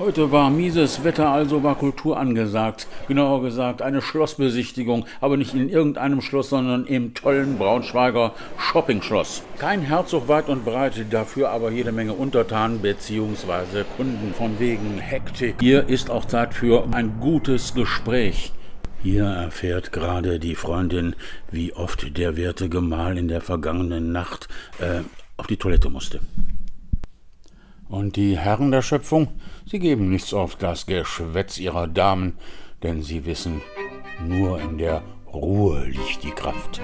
Heute war mieses Wetter, also war Kultur angesagt. Genauer gesagt eine Schlossbesichtigung, aber nicht in irgendeinem Schloss, sondern im tollen Braunschweiger Shoppingschloss. Kein Herzog weit und breit, dafür aber jede Menge Untertanen bzw. Kunden von wegen Hektik. Hier ist auch Zeit für ein gutes Gespräch. Hier erfährt gerade die Freundin, wie oft der werte Gemahl in der vergangenen Nacht äh, auf die Toilette musste. Und die Herren der Schöpfung, sie geben nichts auf das Geschwätz ihrer Damen, denn sie wissen, nur in der Ruhe liegt die Kraft.